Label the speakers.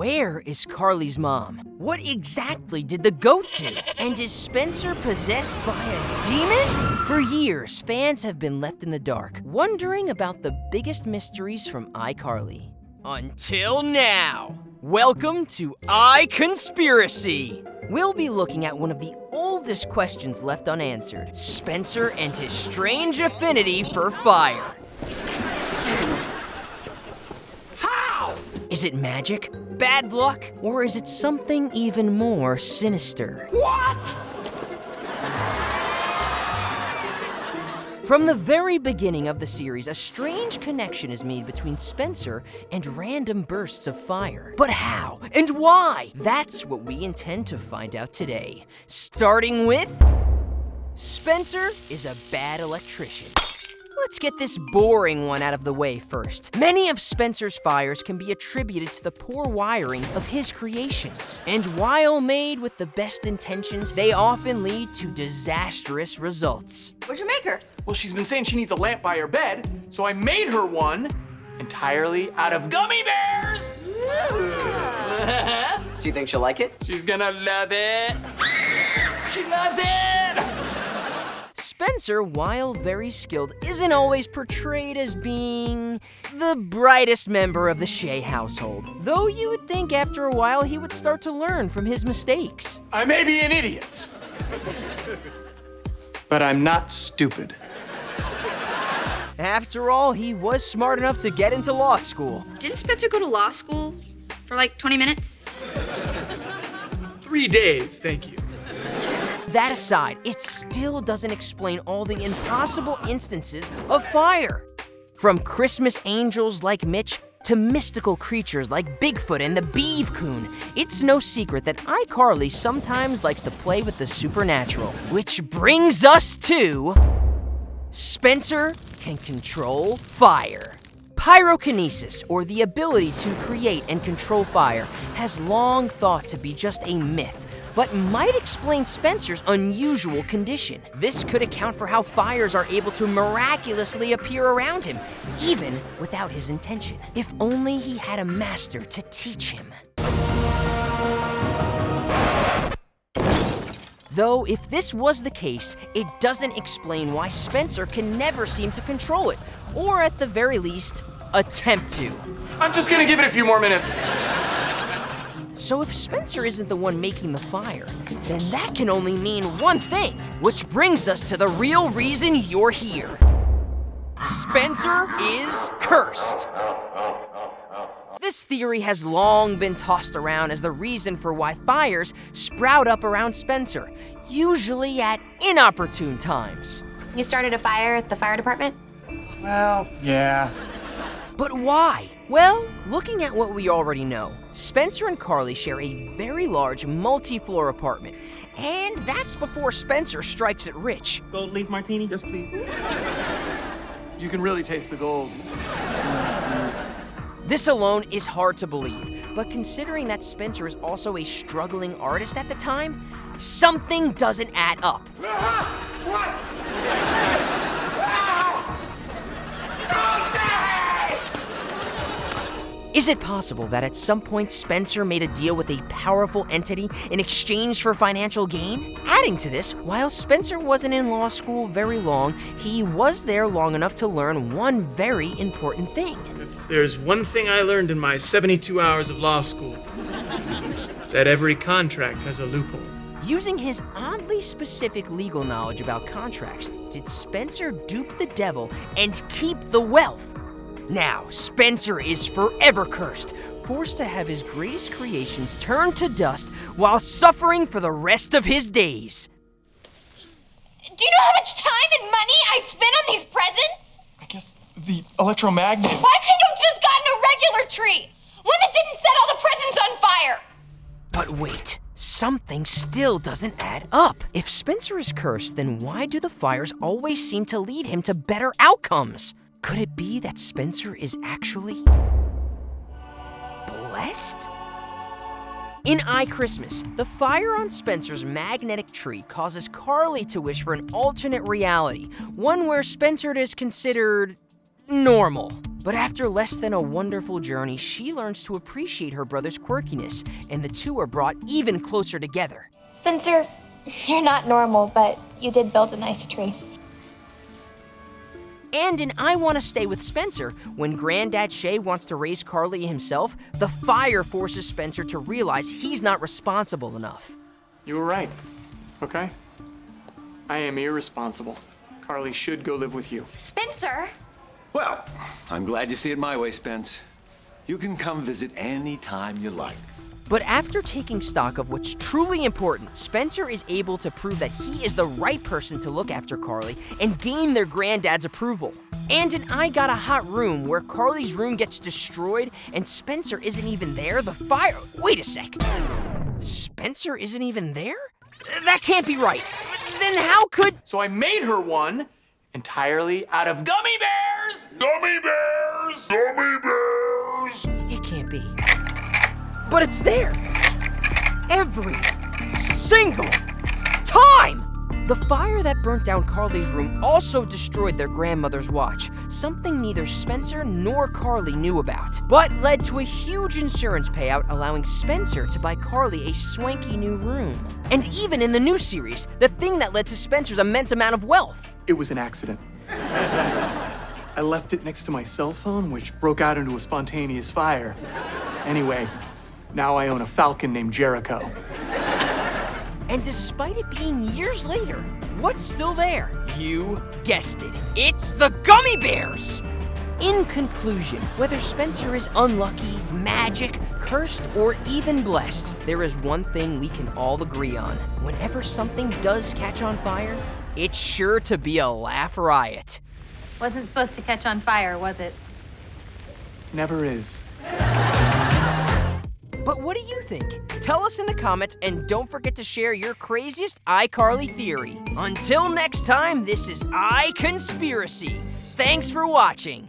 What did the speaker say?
Speaker 1: Where is Carly's mom? What exactly did the goat do? And is Spencer possessed by a demon? For years, fans have been left in the dark, wondering about the biggest mysteries from iCarly. Until now. Welcome to iConspiracy. We'll be looking at one of the oldest questions left unanswered Spencer and his strange affinity for fire.
Speaker 2: How?
Speaker 1: Is it magic, bad luck, or is it something even more sinister?
Speaker 2: What?
Speaker 1: From the very beginning of the series, a strange connection is made between Spencer and random bursts of fire. But how and why? That's what we intend to find out today. Starting with Spencer is a bad electrician. Let's get this boring one out of the way first. Many of Spencer's fires can be attributed to the poor wiring of his creations. And while made with the best intentions, they often lead to disastrous results.
Speaker 3: What'd you make her?
Speaker 2: Well, she's been saying she needs a lamp by her bed, so I made her one entirely out of gummy bears.
Speaker 4: So you think she'll like it?
Speaker 2: She's gonna love it. She loves it.
Speaker 1: Spencer, while very skilled, isn't always portrayed as being the brightest member of the Shay household. Though you would think after a while he would start to learn from his mistakes.
Speaker 2: I may be an idiot, but I'm not stupid.
Speaker 1: After all, he was smart enough to get into law school.
Speaker 3: Didn't Spencer go to law school for like 20 minutes?
Speaker 2: Three days, thank you.
Speaker 1: That aside, it still doesn't explain all the impossible instances of fire. From Christmas angels like Mitch to mystical creatures like Bigfoot and the Beeve Coon, it's no secret that iCarly sometimes likes to play with the supernatural. Which brings us to. Spencer can control fire. Pyrokinesis, or the ability to create and control fire, has long thought to be just a myth, but might explain Spencer's unusual condition. This could account for how fires are able to miraculously appear around him, even without his intention. If only he had a master to teach him. Though, if this was the case, it doesn't explain why Spencer can never seem to control it, or at the very least, attempt to.
Speaker 2: I'm just gonna give it a few more minutes.
Speaker 1: So if Spencer isn't the one making the fire, then that can only mean one thing, which brings us to the real reason you're here. Spencer is cursed. This theory has long been tossed around as the reason for why fires sprout up around Spencer, usually at inopportune times.
Speaker 5: You started a fire at the fire department?
Speaker 2: Well, yeah.
Speaker 1: But why? Well, looking at what we already know, Spencer and Carly share a very large multi floor apartment. And that's before Spencer strikes it rich.
Speaker 4: Gold leaf martini? Yes, please.
Speaker 2: You can really taste the gold.
Speaker 1: This alone is hard to believe, but considering that Spencer is also a struggling artist at the time, something doesn't add up. Is it possible that at some point Spencer made a deal with a powerful entity in exchange for financial gain? Adding to this, while Spencer wasn't in law school very long, he was there long enough to learn one very important thing.
Speaker 6: If there's one thing I learned in my 72 hours of law school, it's that every contract has a loophole.
Speaker 1: Using his oddly specific legal knowledge about contracts, did Spencer dupe the devil and keep the wealth? Now, Spencer is forever cursed, forced to have his greatest creations turned to dust while suffering for the rest of his days.
Speaker 5: Do you know how much time and money I spent on these presents?
Speaker 2: I guess the electromagnet.
Speaker 5: Why couldn't you have just gotten a regular tree? One that didn't set all the presents on fire?
Speaker 1: But wait, something still doesn't add up. If Spencer is cursed, then why do the fires always seem to lead him to better outcomes? Could it be that Spencer is actually blessed? In iChristmas, the fire on Spencer's magnetic tree causes Carly to wish for an alternate reality, one where Spencer is considered normal. But after less than a wonderful journey, she learns to appreciate her brother's quirkiness, and the two are brought even closer together.
Speaker 5: Spencer, you're not normal, but you did build a nice tree.
Speaker 1: And in iWant to Stay with Spencer, when Granddad Shay wants to raise Carly himself, the fire forces Spencer to realize he's not responsible enough.
Speaker 2: You were right, okay? I am irresponsible. Carly should go live with you.
Speaker 5: Spencer?
Speaker 7: Well, I'm glad you see it my way, Spence. You can come visit any time you like.
Speaker 1: But after taking stock of what's truly important, Spencer is able to prove that he is the right person to look after Carly and gain their granddad's approval. And in iGot a Hot Room, where Carly's room gets destroyed and Spencer isn't even there, the fire. Wait a sec. Spencer isn't even there? That can't be right. Then how could.
Speaker 2: So I made her one entirely out of gummy bears!
Speaker 8: Gummy bears! Gummy bears!
Speaker 1: But it's there. Every single time! The fire that burnt down Carly's room also destroyed their grandmother's watch, something neither Spencer nor Carly knew about, but led to a huge insurance payout allowing Spencer to buy Carly a swanky new room. And even in the new series, the thing that led to Spencer's immense amount of wealth.
Speaker 2: It was an accident. I left it next to my cell phone, which broke out into a spontaneous fire. Anyway, now I own a falcon named Jericho.
Speaker 1: And despite it being years later, what's still there? You guessed it. It's the Gummy Bears! In conclusion, whether Spencer is unlucky, magic, cursed, or even blessed, there is one thing we can all agree on. Whenever something does catch on fire, it's sure to be a laugh riot.
Speaker 9: Wasn't supposed to catch on fire, was it?
Speaker 2: Never is.
Speaker 1: But what do you think? Tell us in the comments and don't forget to share your craziest iCarly theory. Until next time, this is iConspiracy. Thanks for watching.